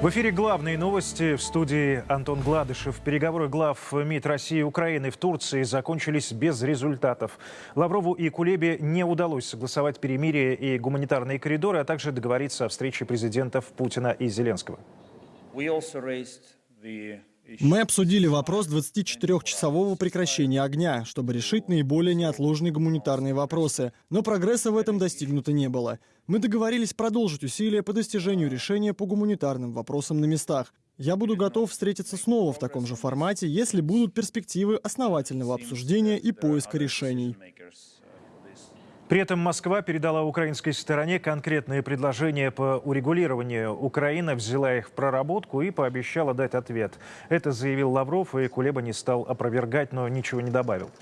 В эфире главные новости в студии Антон Гладышев. Переговоры глав МИД России и Украины в Турции закончились без результатов. Лаврову и Кулебе не удалось согласовать перемирие и гуманитарные коридоры, а также договориться о встрече президентов Путина и Зеленского. Мы обсудили вопрос 24-часового прекращения огня, чтобы решить наиболее неотложные гуманитарные вопросы, но прогресса в этом достигнуто не было. Мы договорились продолжить усилия по достижению решения по гуманитарным вопросам на местах. Я буду готов встретиться снова в таком же формате, если будут перспективы основательного обсуждения и поиска решений. При этом Москва передала украинской стороне конкретные предложения по урегулированию. Украина взяла их в проработку и пообещала дать ответ. Это заявил Лавров, и Кулеба не стал опровергать, но ничего не добавил.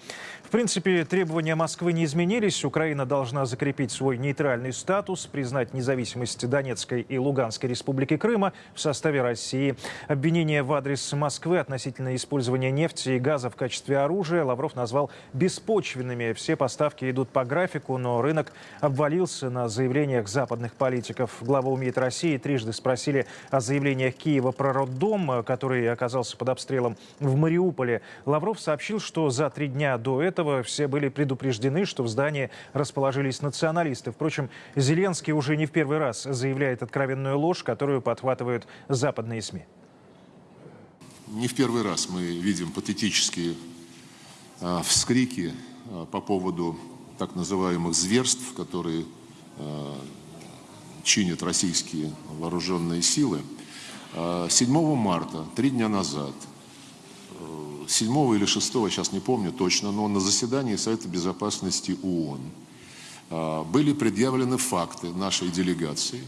В принципе, требования Москвы не изменились. Украина должна закрепить свой нейтральный статус, признать независимость Донецкой и Луганской республики Крыма в составе России. Обвинения в адрес Москвы относительно использования нефти и газа в качестве оружия Лавров назвал беспочвенными. Все поставки идут по графику, но рынок обвалился на заявлениях западных политиков. Глава УМИД России трижды спросили о заявлениях Киева про роддом, который оказался под обстрелом в Мариуполе. Лавров сообщил, что за три дня до этого все были предупреждены, что в здании расположились националисты. Впрочем, Зеленский уже не в первый раз заявляет откровенную ложь, которую подхватывают западные СМИ. Не в первый раз мы видим патетические э, вскрики э, по поводу так называемых зверств, которые э, чинят российские вооруженные силы. 7 э, марта, три дня назад, 7 э, или 6, сейчас не помню точно, но на заседании Совета Безопасности ООН были предъявлены факты нашей делегации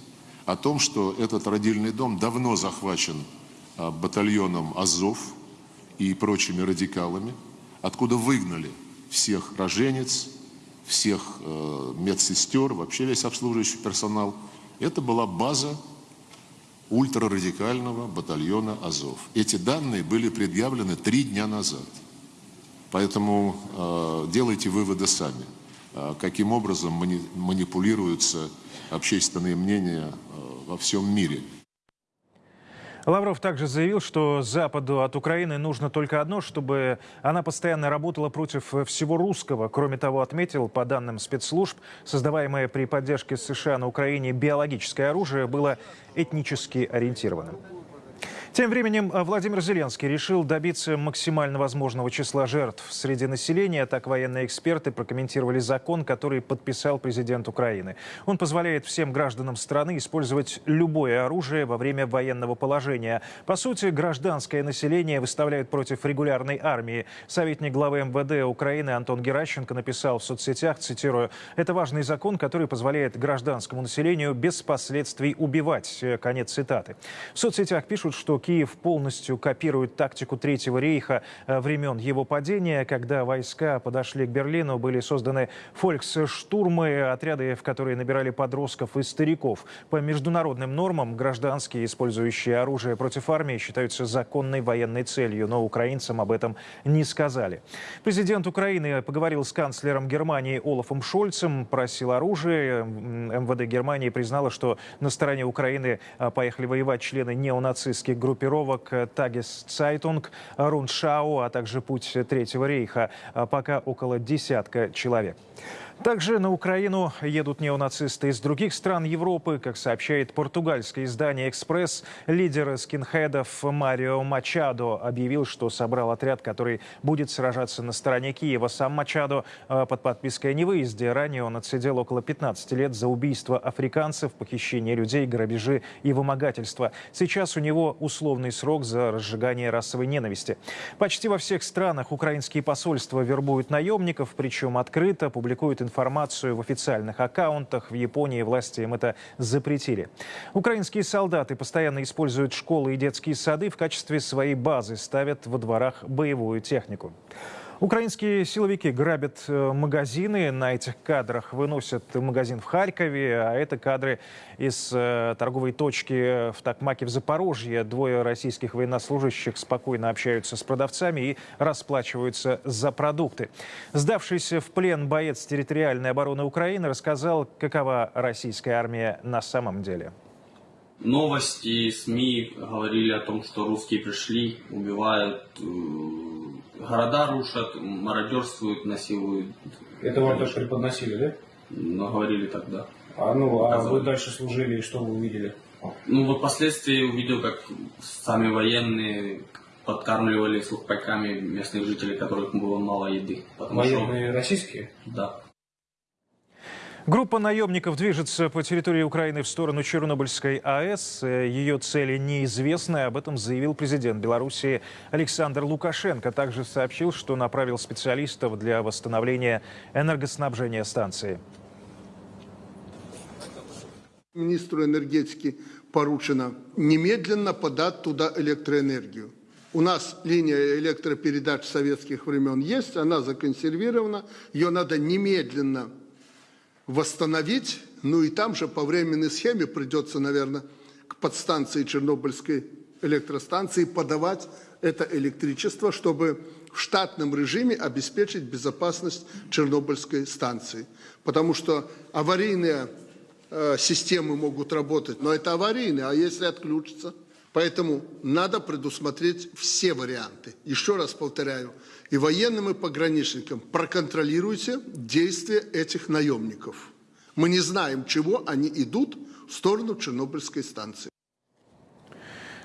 о том, что этот родильный дом давно захвачен батальоном Азов и прочими радикалами, откуда выгнали всех роженец, всех э, медсестер, вообще весь обслуживающий персонал. Это была база ультрарадикального батальона Азов. Эти данные были предъявлены три дня назад. Поэтому э, делайте выводы сами, э, каким образом мани манипулируются общественные мнения э, во всем мире. Лавров также заявил, что Западу от Украины нужно только одно, чтобы она постоянно работала против всего русского. Кроме того, отметил, по данным спецслужб, создаваемое при поддержке США на Украине биологическое оружие было этнически ориентированным. Тем временем э, Владимир Зеленский решил добиться максимально возможного числа жертв среди населения. Так военные эксперты прокомментировали закон, который подписал президент Украины. Он позволяет всем гражданам страны использовать любое оружие во время военного положения. По сути, гражданское население выставляют против регулярной армии. Советник главы МВД Украины Антон Геращенко написал в соцсетях, цитирую, «Это важный закон, который позволяет гражданскому населению без последствий убивать». Конец цитаты. В соцсетях пишут, что Киев полностью копирует тактику Третьего рейха э, времен его падения. Когда войска подошли к Берлину, были созданы фольксштурмы, отряды, в которые набирали подростков и стариков. По международным нормам гражданские, использующие оружие против армии, считаются законной военной целью, но украинцам об этом не сказали. Президент Украины поговорил с канцлером Германии Олафом Шольцем, просил оружие. МВД Германии признала, что на стороне Украины э, поехали воевать члены неонацистских групп группировок Tageszeitung, Руншау, а также Путь Третьего рейха. Пока около десятка человек. Также на Украину едут неонацисты из других стран Европы. Как сообщает португальское издание «Экспресс», лидер скинхедов Марио Мачадо объявил, что собрал отряд, который будет сражаться на стороне Киева. Сам Мачадо э, под подпиской о невыезде. Ранее он отсидел около 15 лет за убийство африканцев, похищение людей, грабежи и вымогательство. Сейчас у него условный срок за разжигание расовой ненависти. Почти во всех странах украинские посольства вербуют наемников, причем открыто публикуют информацию информацию в официальных аккаунтах. В Японии власти им это запретили. Украинские солдаты постоянно используют школы и детские сады в качестве своей базы, ставят во дворах боевую технику. Украинские силовики грабят э, магазины. На этих кадрах выносят магазин в Харькове, а это кадры из э, торговой точки в Такмаке в Запорожье. Двое российских военнослужащих спокойно общаются с продавцами и расплачиваются за продукты. Сдавшийся в плен боец территориальной обороны Украины рассказал, какова российская армия на самом деле. Новости, СМИ говорили о том, что русские пришли, убивают, э, города рушат, мародерствуют, насилуют. Это вам тоже преподносили, да? Но говорили тогда. А ну, а вы дальше служили, и что вы увидели? Ну вот впоследствии увидел, как сами военные подкармливали сухпайками местных жителей, которых было мало еды. Потому Военные российские? что, да. Группа наемников движется по территории Украины в сторону Чернобыльской АЭС. Ее цели неизвестны. Об этом заявил президент Беларуси Александр Лукашенко. Также сообщил, что направил специалистов для восстановления энергоснабжения станции. Министру энергетики поручено немедленно подать туда электроэнергию. У нас линия электропередач советских времен есть, она законсервирована, ее надо немедленно восстановить, ну и там же по временной схеме придется, наверное, к подстанции Чернобыльской электростанции подавать это электричество, чтобы в штатном режиме обеспечить безопасность Чернобыльской станции. Потому что аварийные э, системы могут работать, но это аварийные, а если отключится? Поэтому надо предусмотреть все варианты. Еще раз повторяю, и военным, и пограничникам проконтролируйте действия этих наемников. Мы не знаем, чего они идут в сторону Чернобыльской станции.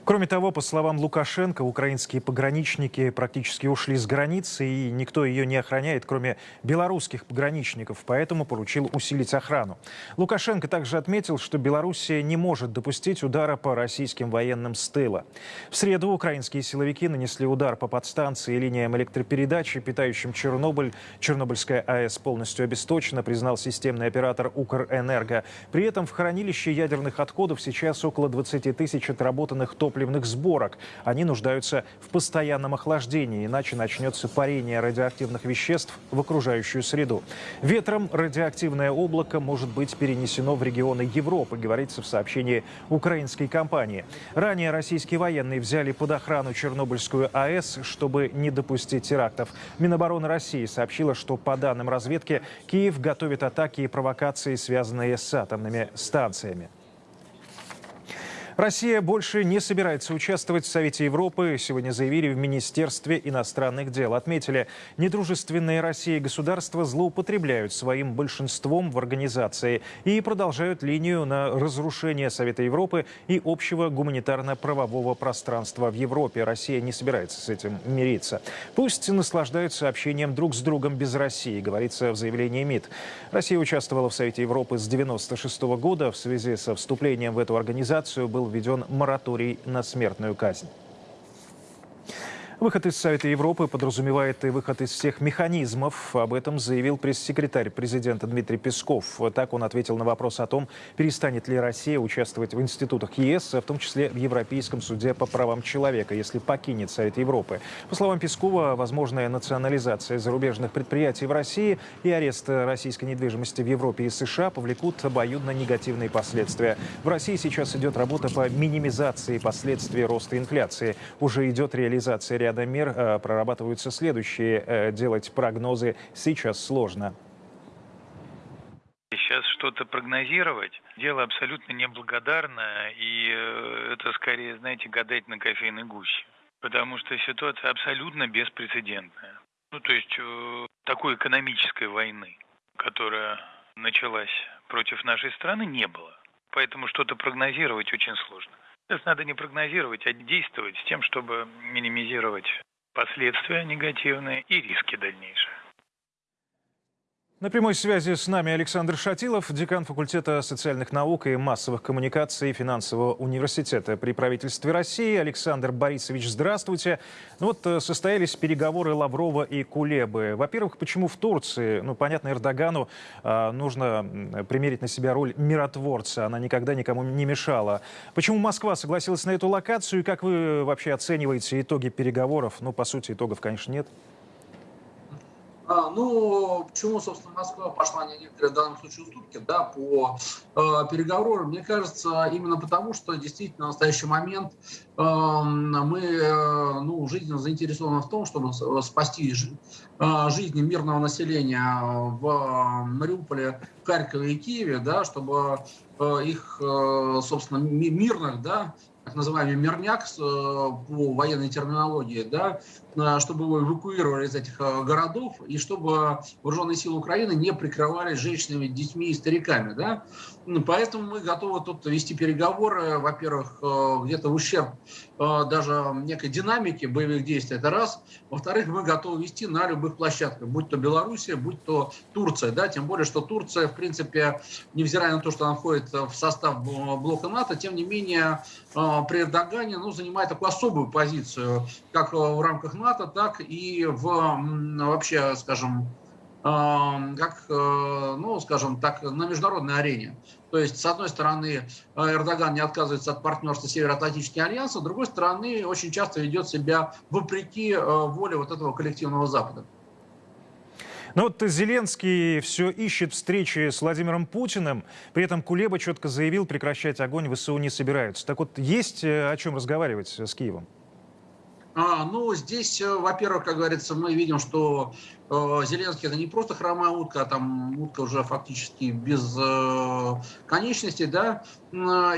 Кроме того, по словам Лукашенко, украинские пограничники практически ушли с границы, и никто ее не охраняет, кроме белорусских пограничников, поэтому поручил усилить охрану. Лукашенко также отметил, что Белоруссия не может допустить удара по российским военным с тыла. В среду украинские силовики нанесли удар по подстанции и линиям электропередачи, питающим Чернобыль. Чернобыльская АЭС полностью обесточена, признал системный оператор Укрэнерго. При этом в хранилище ядерных отходов сейчас около 20 тысяч отработанных топливных сборок. Они нуждаются в постоянном охлаждении, иначе начнется парение радиоактивных веществ в окружающую среду. Ветром радиоактивное облако может быть перенесено в регионы Европы, говорится в сообщении украинской компании. Ранее российские военные взяли под охрану Чернобыльскую АЭС, чтобы не допустить терактов. Минобороны России сообщила, что по данным разведки Киев готовит атаки и провокации, связанные с атомными станциями. Россия больше не собирается участвовать в Совете Европы. Сегодня заявили в Министерстве иностранных дел. Отметили, недружественные России государства злоупотребляют своим большинством в организации и продолжают линию на разрушение Совета Европы и общего гуманитарно-правового пространства в Европе. Россия не собирается с этим мириться. Пусть наслаждаются общением друг с другом без России, говорится в заявлении МИД. Россия участвовала в Совете Европы с 1996 года. В связи со вступлением в эту организацию был введен мораторий на смертную казнь. Выход из Совета Европы подразумевает и выход из всех механизмов. Об этом заявил пресс-секретарь президента Дмитрий Песков. Так он ответил на вопрос о том, перестанет ли Россия участвовать в институтах ЕС, в том числе в Европейском суде по правам человека, если покинет Совет Европы. По словам Пескова, возможная национализация зарубежных предприятий в России и арест российской недвижимости в Европе и США повлекут обоюдно негативные последствия. В России сейчас идет работа по минимизации последствий роста инфляции. Уже идет реализация ряда мер, э, прорабатываются следующие. Э, Делать прогнозы сейчас сложно. Сейчас что-то прогнозировать – дело абсолютно неблагодарное, и э, это скорее, знаете, гадать на кофейной гуще. Потому что ситуация абсолютно беспрецедентная. Ну, то есть такой экономической войны, которая началась против нашей страны, не было. Поэтому что-то прогнозировать очень сложно. Сейчас надо не прогнозировать, а действовать с тем, чтобы минимизировать последствия негативные и риски дальнейшие. На прямой связи с нами Александр Шатилов, декан факультета социальных наук и массовых коммуникаций финансового университета при правительстве России. Александр Борисович, здравствуйте. Ну вот э, состоялись переговоры Лаврова и Кулебы. Во-первых, почему в Турции? Ну, понятно, Эрдогану э, нужно примерить на себя роль миротворца. Она никогда никому не мешала. Почему Москва согласилась на эту локацию? И как вы вообще оцениваете итоги переговоров? Ну, по сути, итогов, конечно, нет. А, ну, почему, собственно, Москва пошла на некоторые в данном случае уступки, да, по э, переговорам, мне кажется, именно потому, что действительно в настоящий момент э, мы, э, ну, жизненно заинтересованы в том, чтобы спасти э, жизни мирного населения в Мариуполе, Харькове и Киеве, да, чтобы э, их, э, собственно, ми- мирных, да, так называемый мирняк э, по военной терминологии, да, чтобы его эвакуировали из этих э, городов и чтобы вооруженные силы Украины не прикрывались женщинами, детьми и стариками. Да? Ну, Поэтому мы готовы тут вести переговоры, во-первых, э, где-то в ущерб э, даже некой динамики боевых действий, это раз. Во-вторых, мы готовы вести на любых площадках, будь то Белоруссия, будь то Турция, да, тем более, что Турция, в принципе, невзирая на то, что она входит в состав блока НАТО, тем не менее, э, при Эрдогане ну, занимает такую особую позицию, как э, в рамках НАТО, так и в вообще, скажем, э, как, э, ну, скажем так, на международной арене. То есть, с одной стороны, э, Эрдоган не отказывается от партнерства Североатлантического альянса, с другой стороны, очень часто ведет себя вопреки э, воле вот этого коллективного Запада. Ну вот Зеленский все ищет встречи с Владимиром Путиным, при этом Кулеба четко заявил, прекращать огонь ВСУ не собираются. Так вот, есть э, о чем разговаривать с Киевом? А, ну, здесь, во-первых, как говорится, мы видим, что Зеленский это не просто хромая утка, а там утка уже фактически без э, конечностей, да.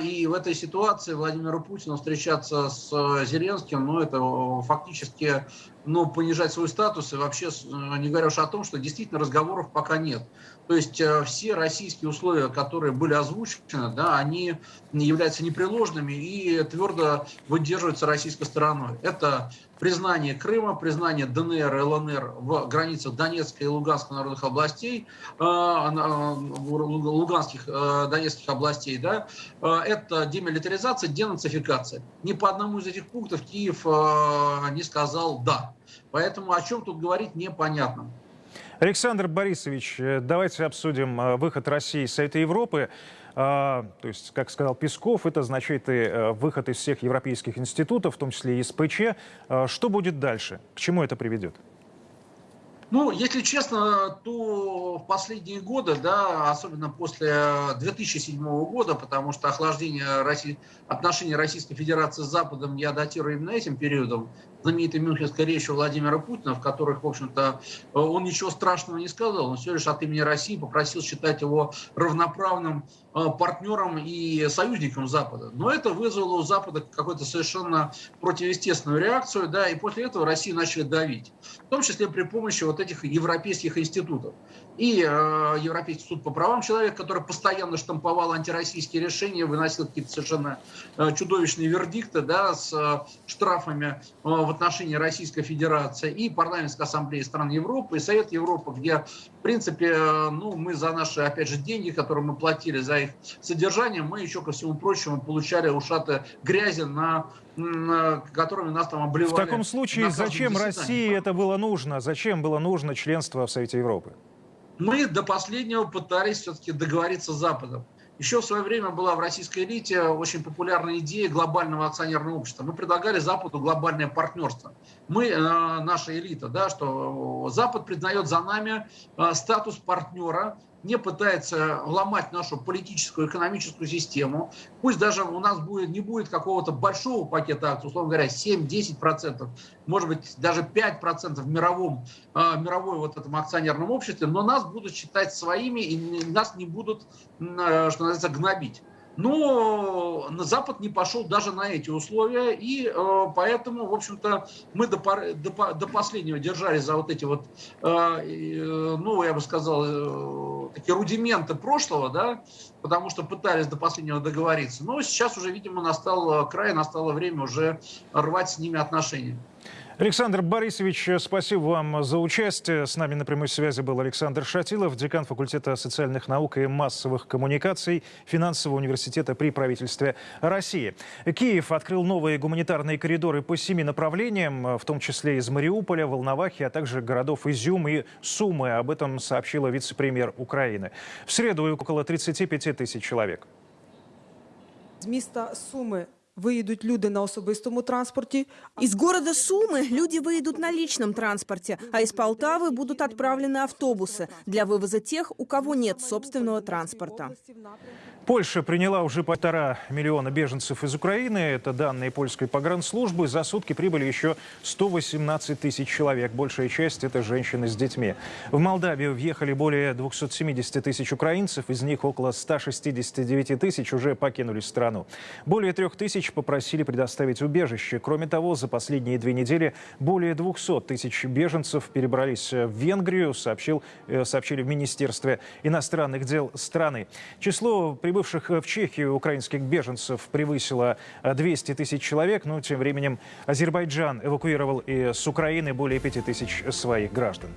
И в этой ситуации Владимиру Путину встречаться с э, Зеленским, ну, это э, фактически, ну, понижать свой статус и вообще, э, не говоря уж о том, что действительно разговоров пока нет. То есть э, все российские условия, которые были озвучены, да, они являются непреложными и твердо выдерживаются российской стороной. Это признание Крыма, признание ДНР и ЛНР в границах Донецкой и Луганской народных областей, э, лу- луганских, э, донецких областей, да, Э, это демилитаризация, денацификация. Ни по одному из этих пунктов Киев э, не сказал «да». Поэтому о чем тут говорить непонятно. Александр Борисович, э, давайте обсудим э, выход России из Совета Европы. А, То есть, как сказал Песков, это означает и э, выход из всех европейских институтов, в том числе и СПЧ. А Что будет дальше? К чему это приведет? Ну, если честно, то в последние годы, да, особенно после 2007 года, потому что охлаждение России, отношений Российской Федерации с Западом я датирую именно этим периодом, знаменитой мюнхенской речью Владимира Путина, в которых, в общем-то, он ничего страшного не сказал, он всего лишь от имени России попросил считать его равноправным э, партнером и союзником Запада. Но это вызвало у Запада какую-то совершенно противоестественную реакцию, да, и после этого Россию начали давить, в том числе при помощи вот этих европейских институтов. И э, Европейский суд по правам человека, который постоянно штамповал антироссийские решения, выносил какие-то совершенно э, чудовищные вердикты да, с э, штрафами э, в отношении Российской Федерации, и Парламентская ассамблея стран Европы, и Совет Европы, где, в принципе, э, ну, мы за наши, опять же, деньги, которые мы платили за их содержание, мы еще, ко всему прочему, получали ушаты грязи, на, на которыми нас там обливали. В таком случае, зачем. России это было нужно? Зачем было нужно членство в Совете Европы? Мы до последнего пытались все-таки договориться с Западом. Еще в свое время была в российской элите очень популярная идея глобального акционерного общества. Мы предлагали Западу глобальное партнерство. Мы, э, наша элита, да, что Запад признает за нами э, статус партнера, не пытается ломать нашу политическую, экономическую систему. Пусть даже у нас будет, не будет какого-то большого пакета акций, условно говоря, 7-10%, может быть, даже 5% в мировом, э, мировой вот этом акционерном обществе, но нас будут считать своими и нас не будут, э, что называется, гнобить. Но на Запад не пошел даже на эти условия, и э, поэтому, в общем-то, мы до, до, до последнего держались за вот эти вот, э, э, ну, я бы сказал, такие рудименты прошлого, да, потому что пытались до последнего договориться. Но сейчас уже, видимо, настал край, настало время уже рвать с ними отношения. Александр Борисович, спасибо вам за участие. С нами на прямой связи был Александр Шатилов, декан факультета социальных наук и массовых коммуникаций Финансового университета при правительстве России. Киев открыл новые гуманитарные коридоры по семи направлениям, в том числе из Мариуполя, Волновахи, а также городов Изюм и Сумы. Об этом сообщила вице-премьер Украины. В среду около 35 тысяч человек. З Суми Виїдуть люди на особистому транспорті. Из города Сумы люди выйдут на личном транспорте, а из Полтавы будут отправлены автобусы для вывоза тех, у кого нет собственного транспорта. Польша приняла уже полтора миллиона беженцев из Украины. Это данные польской погранслужбы. За сутки прибыли еще 118 тысяч человек. Большая часть – это женщины с детьми. В Молдавию въехали более 270 тысяч украинцев. Из них около 169 тысяч уже покинули страну. Более трех тысяч попросили предоставить убежище. Кроме того, за последние две недели более 200 тысяч беженцев перебрались в Венгрию, сообщил, э, сообщили в Министерстве иностранных дел страны. Число прибывших в Чехию украинских беженцев превысило э, 200 тысяч человек. Но тем временем Азербайджан эвакуировал из Украины более 5 тысяч своих граждан.